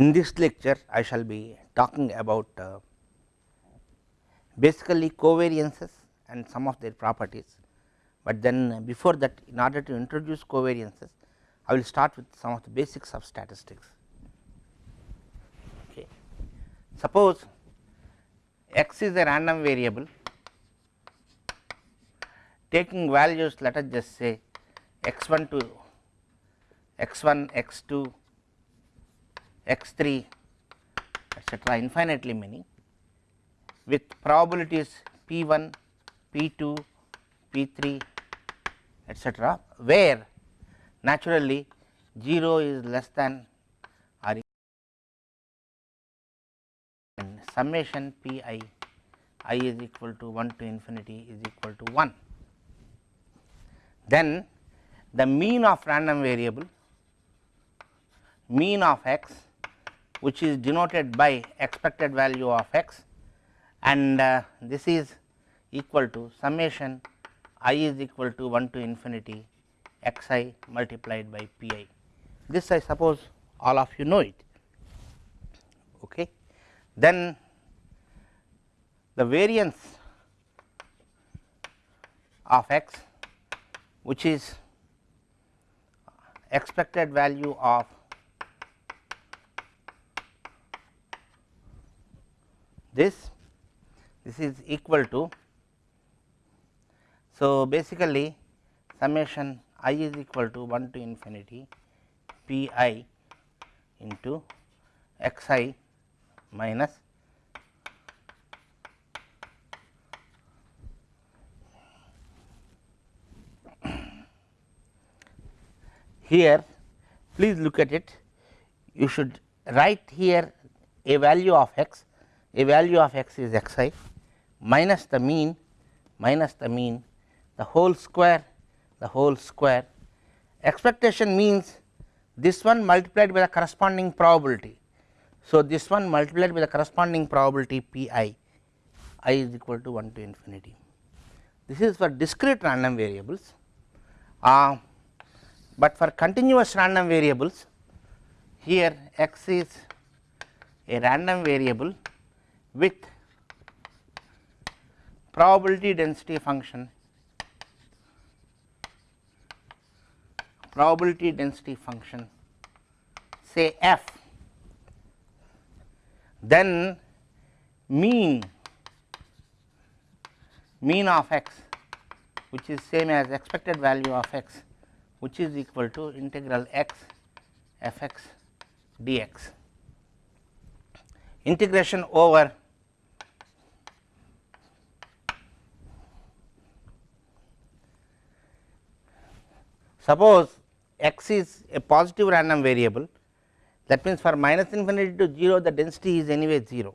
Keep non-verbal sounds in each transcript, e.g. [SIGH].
In this lecture I shall be talking about uh, basically covariances and some of their properties, but then before that in order to introduce covariances I will start with some of the basics of statistics. Okay. Suppose x is a random variable taking values let us just say x 1 to x 1, x 2, x 3 etcetera infinitely many with probabilities p 1, p 2, p 3 etcetera where naturally 0 is less than or and summation p i i is equal to 1 to infinity is equal to 1. Then the mean of random variable mean of x which is denoted by expected value of x and uh, this is equal to summation i is equal to 1 to infinity x i multiplied by p i. This I suppose all of you know it. Okay. Then the variance of x which is expected value of this this is equal to so basically summation i is equal to 1 to infinity p i into x i minus here please look at it. You should write here a value of x a value of x is x i minus the mean minus the mean the whole square the whole square expectation means this one multiplied by the corresponding probability. So, this one multiplied by the corresponding probability p i i is equal to 1 to infinity. This is for discrete random variables, uh, but for continuous random variables here x is a random variable with probability density function probability density function say f then mean mean of x which is same as expected value of x which is equal to integral x f x dx integration over suppose x is a positive random variable that means for minus infinity to 0 the density is anyway 0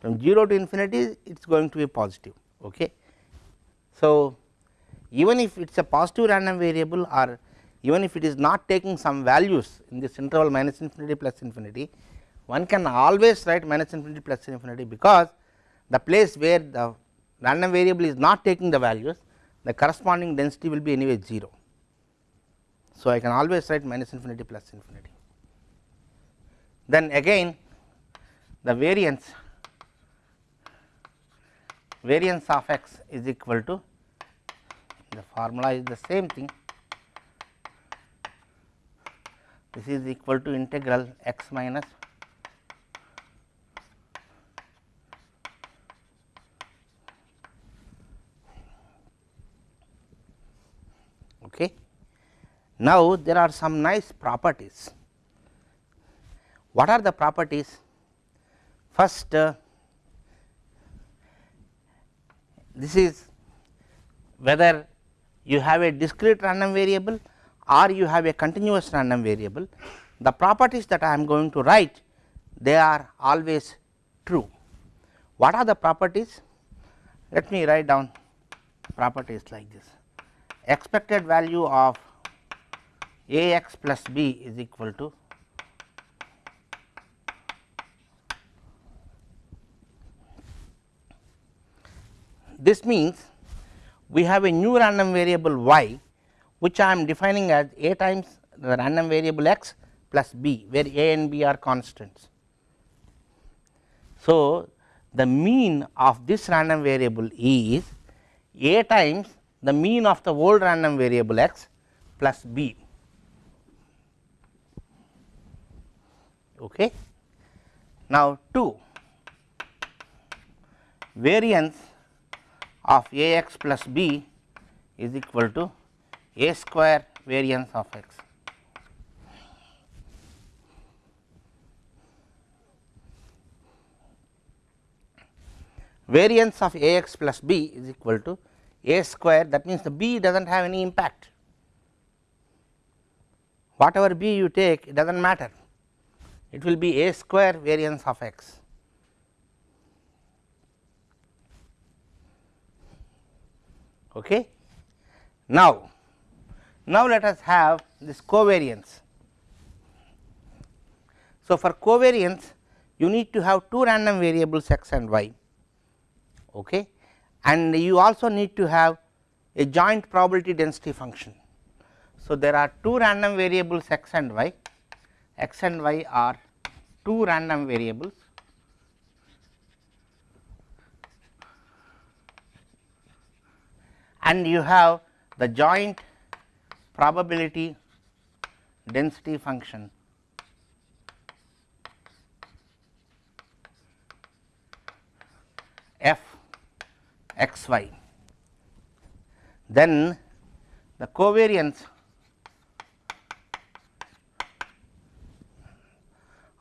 from 0 to infinity it is going to be positive. Okay. So, even if it is a positive random variable or even if it is not taking some values in this interval minus infinity plus infinity one can always write minus infinity plus infinity because the place where the random variable is not taking the values the corresponding density will be anyway 0. So, I can always write minus infinity plus infinity. Then again the variance variance of x is equal to the formula is the same thing this is equal to integral x minus okay. Now, there are some nice properties. What are the properties? First, uh, this is whether you have a discrete random variable or you have a continuous random variable. The properties that I am going to write they are always true. What are the properties? Let me write down properties like this expected value of a x plus b is equal to this means we have a new random variable y which I am defining as a times the random variable x plus b where a and b are constants. So, the mean of this random variable is a times the mean of the old random variable x plus b. Okay. Now, 2 variance of a x plus b is equal to a square variance of x. Variance of a x plus b is equal to a square that means the b does not have any impact whatever b you take it does not matter it will be a square variance of x. Okay. Now, now let us have this covariance. So, for covariance you need to have two random variables x and y okay. and you also need to have a joint probability density function. So, there are two random variables x and y, x and y are two random variables and you have the joint probability density function f x y. Then the covariance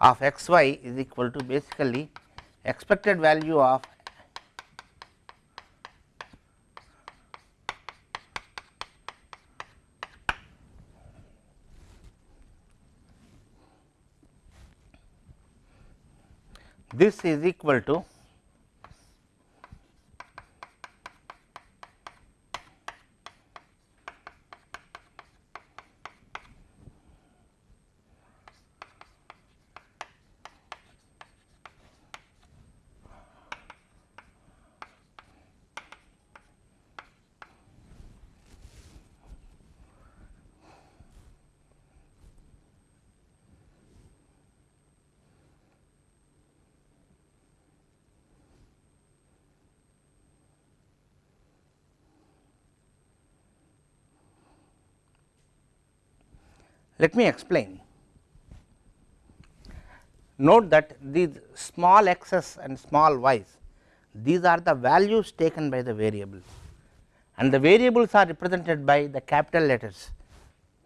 of x y is equal to basically expected value of this is equal to Let me explain. Note that these small x's and small y's, these are the values taken by the variables and the variables are represented by the capital letters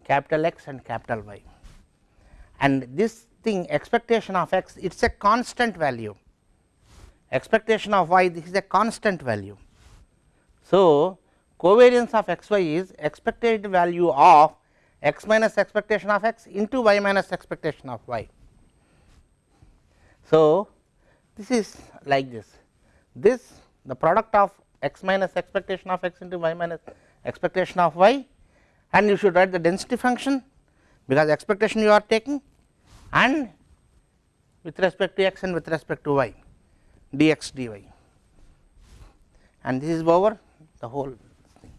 capital X and capital Y. And this thing expectation of x it is a constant value, expectation of y this is a constant value. So, covariance of x y is expected value of x minus expectation of x into y minus expectation of y. So, this is like this, this the product of x minus expectation of x into y minus expectation of y and you should write the density function because expectation you are taking and with respect to x and with respect to y dx dy. And this is over the whole thing.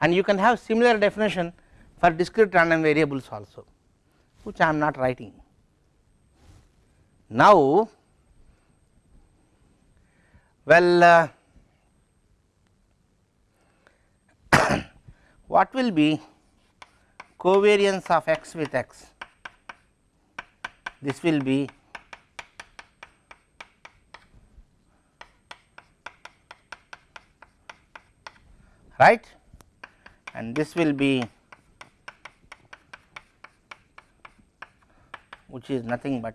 And you can have similar definition for discrete random variables also which I am not writing. Now, well uh, [COUGHS] what will be covariance of x with x? This will be right and this will be which is nothing but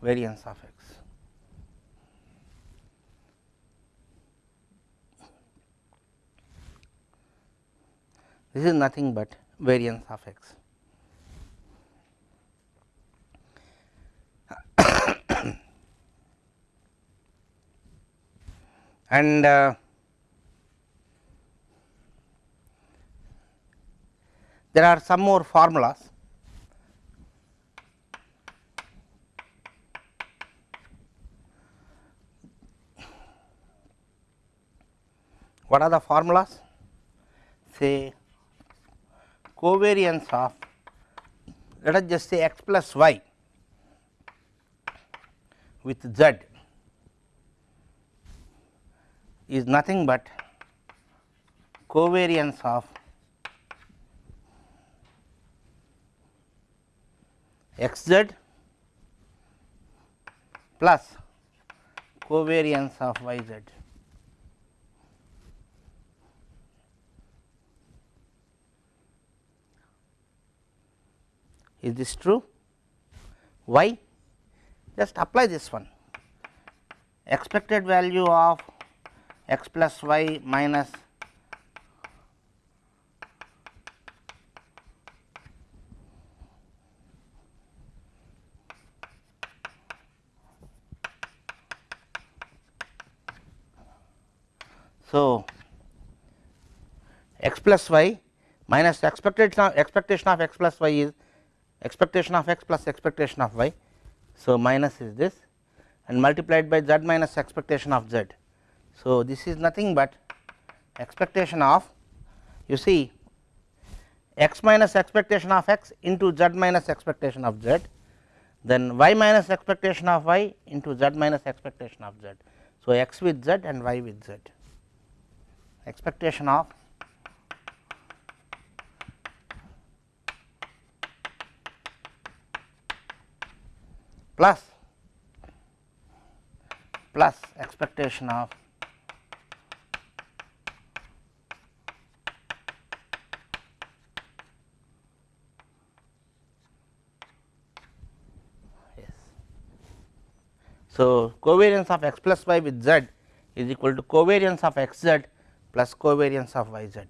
variance of x. This is nothing but variance of x. [COUGHS] and uh, there are some more formulas What are the formulas? Say covariance of let us just say x plus y with z is nothing but covariance of x z plus covariance of y z. Is this true? Why? Just apply this one expected value of x plus y minus So, x plus y minus of expectation of x plus y is expectation of x plus expectation of y. So, minus is this and multiplied by z minus expectation of z. So, this is nothing but expectation of you see x minus expectation of x into z minus expectation of z then y minus expectation of y into z minus expectation of z. So, x with z and y with z expectation of plus plus expectation of yes. So, covariance of x plus y with z is equal to covariance of x z plus covariance of y z.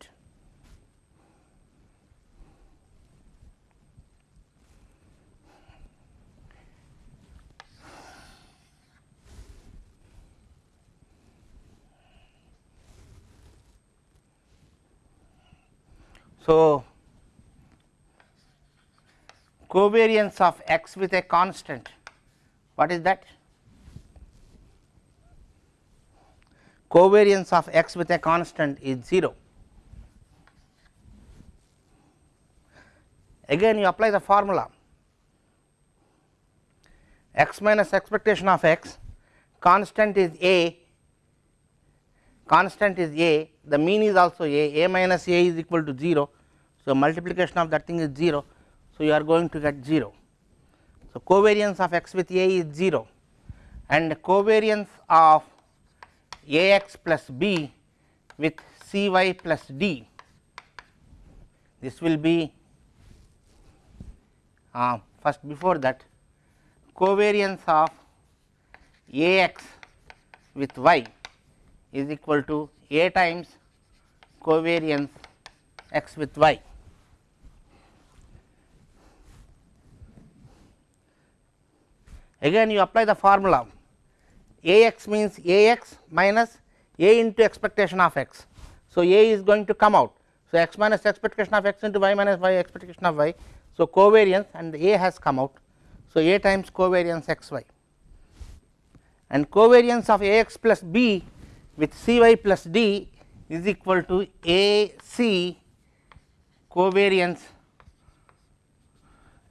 So, covariance of x with a constant what is that? covariance of x with a constant is 0. Again you apply the formula x minus expectation of x constant is a constant is a the mean is also a a minus a is equal to 0. So, multiplication of that thing is 0. So, you are going to get 0. So, covariance of x with a is 0 and covariance of a x plus b with c y plus d. This will be uh, first before that covariance of a x with y is equal to a times covariance x with y. Again you apply the formula a x means a x minus a into expectation of x. So, a is going to come out. So, x minus expectation of x into y minus y expectation of y. So, covariance and a has come out. So, a times covariance x y and covariance of a x plus b with c y plus d is equal to a c covariance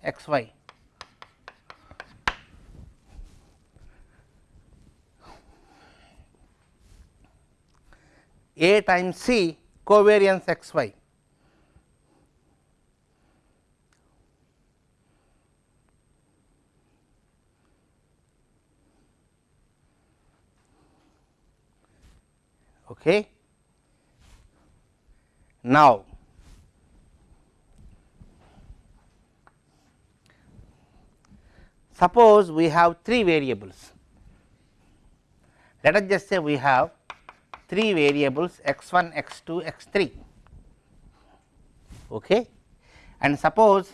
x y. A times C covariance x y. Okay. Now, suppose we have three variables. Let us just say we have three variables x 1, x 2, x 3 okay. and suppose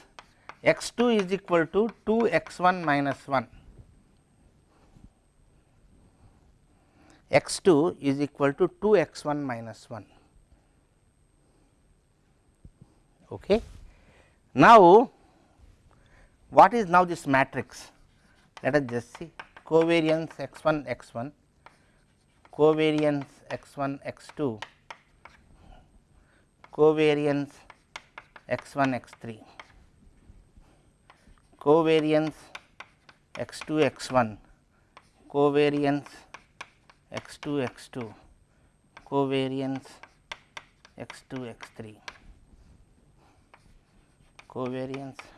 x 2 is equal to 2 x 1 minus 1 x 2 is equal to 2 x 1 minus 1. Okay. Now, what is now this matrix? Let us just see covariance x 1 x 1 covariance x 1 x 2 covariance x 1 x 3. covariance x 2 x 1 covariance x 2 x 2 covariance x 2 x 3 covariance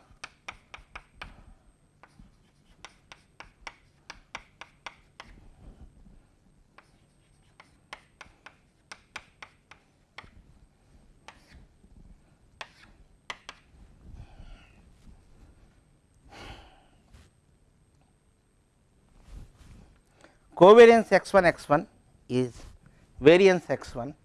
covariance x 1 x 1 is variance x 1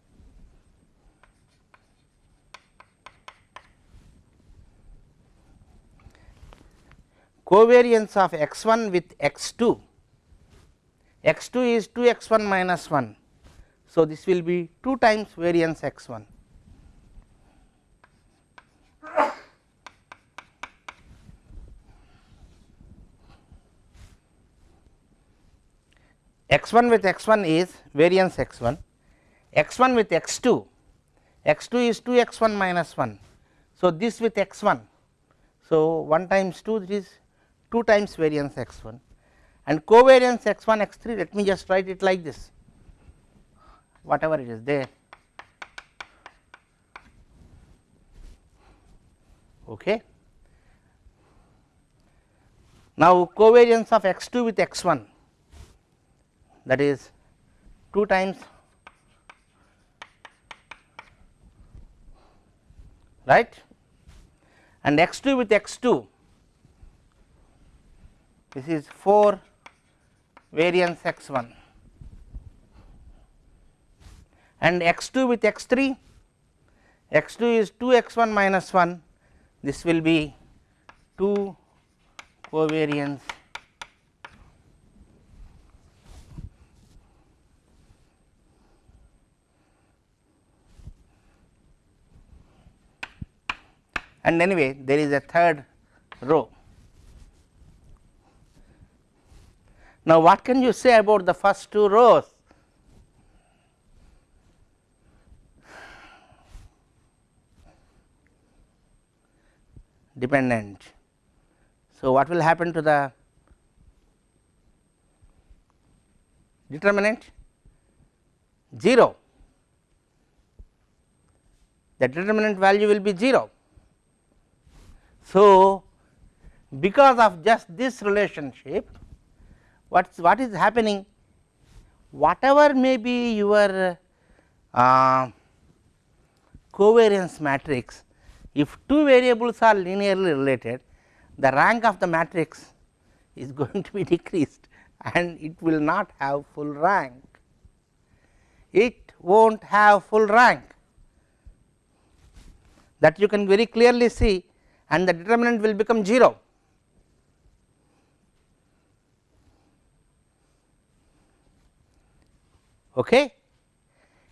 covariance of x 1 with x 2 x 2 is 2 x 1 minus 1. So, this will be 2 times variance x 1 x 1 with x 1 is variance x 1, x 1 with x 2, x 2 is 2 x 1 minus 1. So, this with x 1. So, 1 times 2 this is 2 times variance x 1 and covariance x 1 x 3 let me just write it like this whatever it is there. Okay. Now, covariance of x 2 with x 1 that is 2 times right? And x 2 with x 2 this is 4 variance x 1 and x 2 with x 3 x 2 is 2 x 1 minus 1 this will be 2 covariance and anyway there is a third row. Now, what can you say about the first two rows? Dependent. So, what will happen to the determinant? 0. The determinant value will be 0 so, because of just this relationship what what is happening? Whatever may be your uh, covariance matrix if two variables are linearly related the rank of the matrix is [LAUGHS] going to be decreased and it will not have full rank. It will not have full rank. That you can very clearly see and the determinant will become 0. Okay,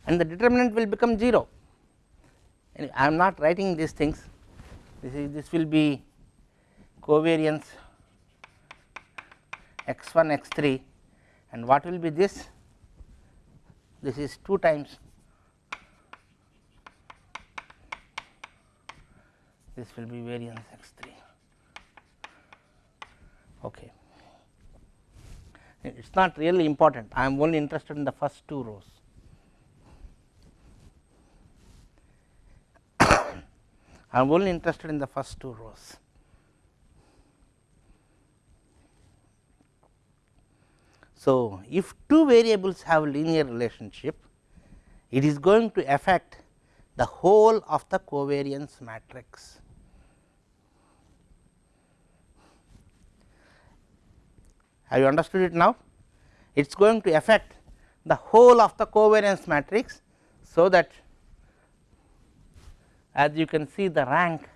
and the determinant will become 0. I am not writing these things. This is this will be covariance x 1 x 3 and what will be this? This is 2 times this will be variance x 3 okay. It is not really important. I am only interested in the first two rows. [COUGHS] I am only interested in the first two rows. So if two variables have linear relationship it is going to affect the whole of the covariance matrix Have you understood it now? It is going to affect the whole of the covariance matrix. So, that as you can see the rank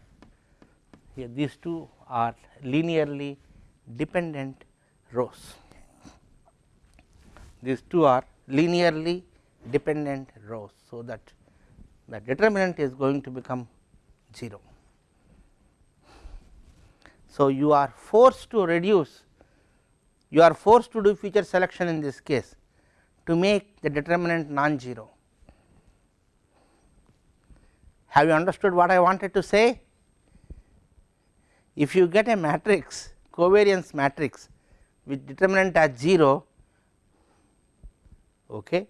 here these two are linearly dependent rows. These two are linearly dependent rows. So, that the determinant is going to become 0. So, you are forced to reduce you are forced to do feature selection in this case to make the determinant non-zero. Have you understood what I wanted to say? if you get a matrix covariance matrix with determinant as 0 okay,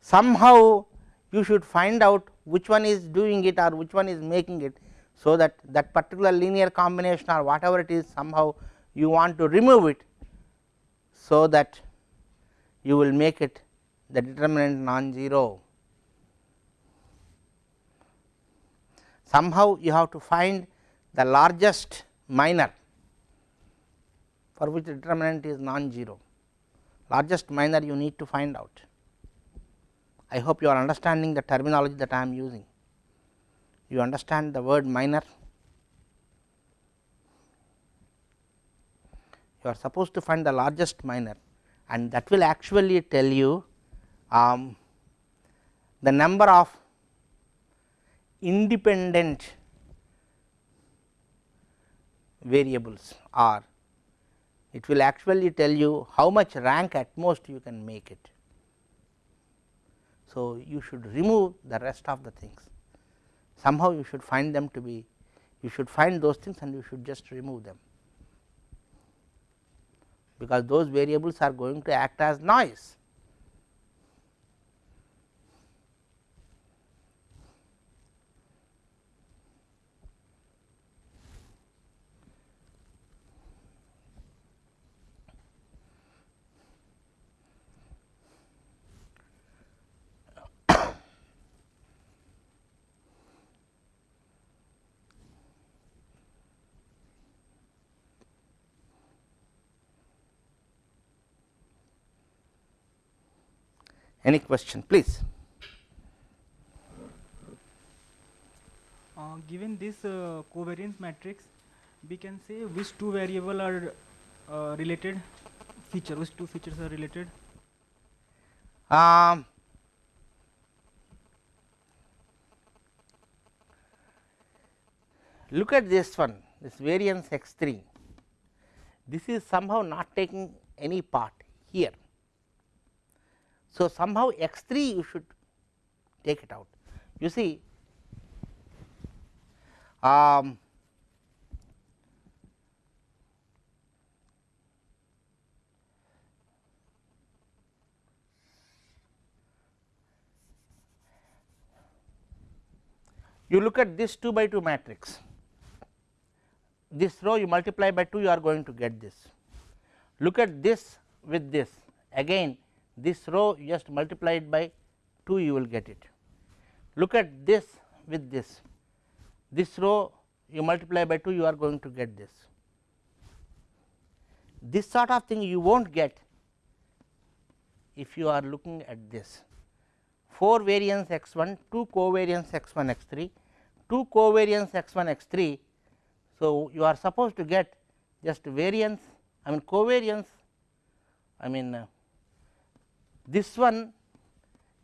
somehow you should find out which one is doing it or which one is making it. So, that that particular linear combination or whatever it is somehow you want to remove it. So, that you will make it the determinant non-zero. Somehow you have to find the largest minor for which the determinant is non-zero, largest minor you need to find out. I hope you are understanding the terminology that I am using. You understand the word minor? You are supposed to find the largest minor and that will actually tell you um, the number of independent variables are. It will actually tell you how much rank at most you can make it. So, you should remove the rest of the things. Somehow you should find them to be you should find those things and you should just remove them because those variables are going to act as noise. Any question please? Uh, given this uh, covariance matrix, we can say which two variable are uh, related feature, which two features are related? Um, look at this one, this variance x 3. This is somehow not taking any part here. So, somehow x 3 you should take it out. You see um, you look at this 2 by 2 matrix. This row you multiply by 2 you are going to get this. Look at this with this. Again this row just multiply it by 2 you will get it. Look at this with this, this row you multiply by 2 you are going to get this. This sort of thing you will not get if you are looking at this 4 variance x 1, 2 covariance x 1 x 3, 2 covariance x 1 x 3. So, you are supposed to get just variance I mean covariance I mean uh, this one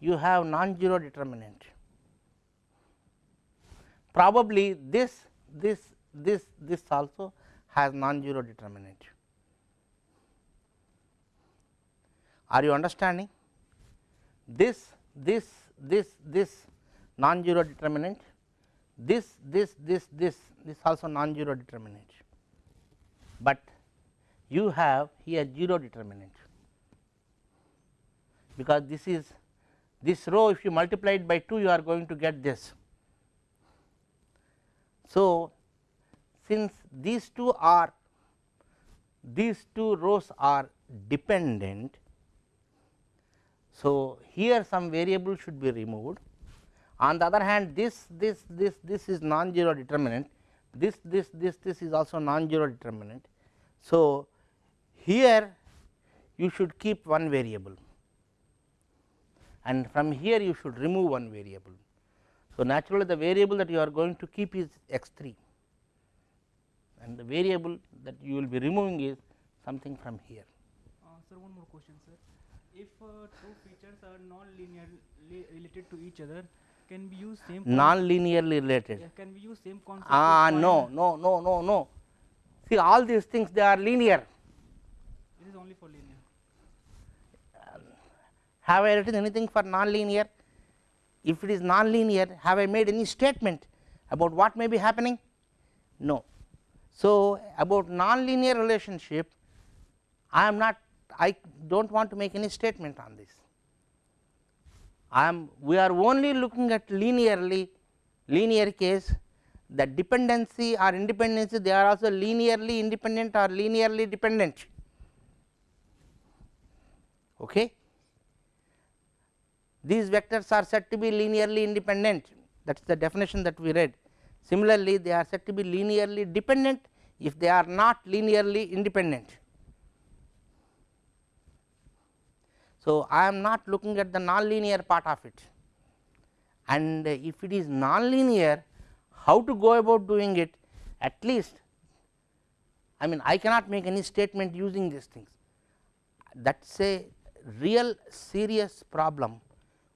you have non-zero determinant. Probably this, this, this, this also has non-zero determinant. Are you understanding? This, this, this, this non-zero determinant, this, this, this, this, this also non-zero determinant, but you have here 0 determinant because this is this row if you multiply it by 2 you are going to get this. So, since these two are these two rows are dependent. So, here some variable should be removed on the other hand this this this this is non-zero determinant this this this this is also non-zero determinant. So, here you should keep one variable and from here you should remove one variable. So, naturally the variable that you are going to keep is x 3 and the variable that you will be removing is something from here. Uh, sir, one more question, sir. If uh, two features are non-linearly related to each other, can we use same non-linearly related? Yeah, can we use same concept? Ah, no, no, no, no, no. See, all these things they are linear. This is only for linear. Have I written anything for non-linear? If it is non-linear, have I made any statement about what may be happening? No. So, about nonlinear relationship I am not I do not want to make any statement on this. I am we are only looking at linearly linear case the dependency or independency they are also linearly independent or linearly dependent. Okay. These vectors are said to be linearly independent. That is the definition that we read. Similarly, they are said to be linearly dependent if they are not linearly independent. So, I am not looking at the nonlinear part of it. And if it is nonlinear how to go about doing it? At least I mean I cannot make any statement using these things. That is a real serious problem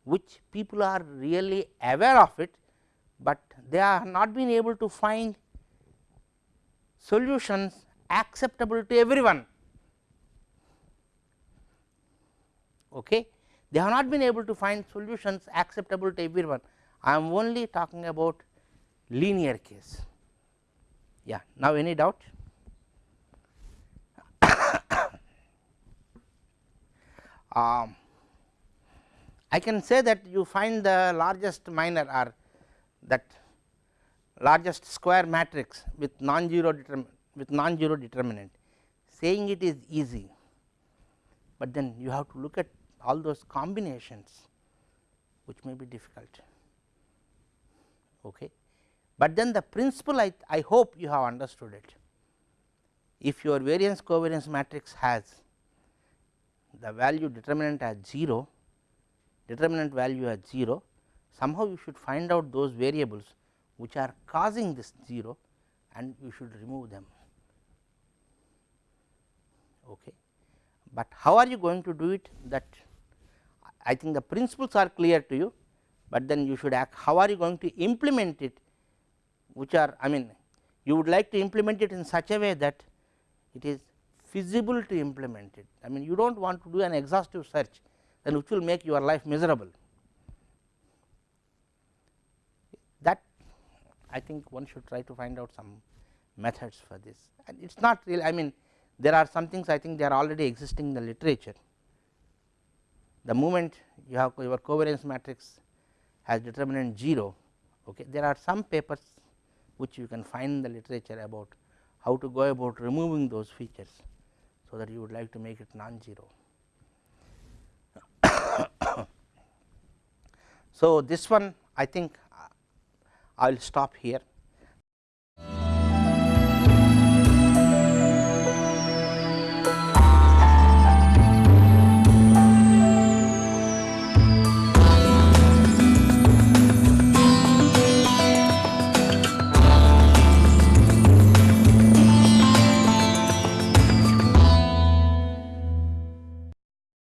which people are really aware of it, but they are not been able to find solutions acceptable to everyone. Okay. They have not been able to find solutions acceptable to everyone. I am only talking about linear case. Yeah. Now, any doubt? [COUGHS] um, I can say that you find the largest minor or that largest square matrix with non-zero with non-zero determinant saying it is easy, but then you have to look at all those combinations which may be difficult. Okay. But then the principle I, I hope you have understood it. If your variance covariance matrix has the value determinant as 0, determinant value as 0, somehow you should find out those variables which are causing this 0 and you should remove them. Okay. But how are you going to do it that I think the principles are clear to you, but then you should act how are you going to implement it which are I mean you would like to implement it in such a way that it is feasible to implement it. I mean you do not want to do an exhaustive search then which will make your life miserable. That I think one should try to find out some methods for this and it is not really I mean there are some things I think they are already existing in the literature. The moment you have your covariance matrix has determinant 0, okay. there are some papers which you can find in the literature about how to go about removing those features. So, that you would like to make it non-zero. So, this one I think I will stop here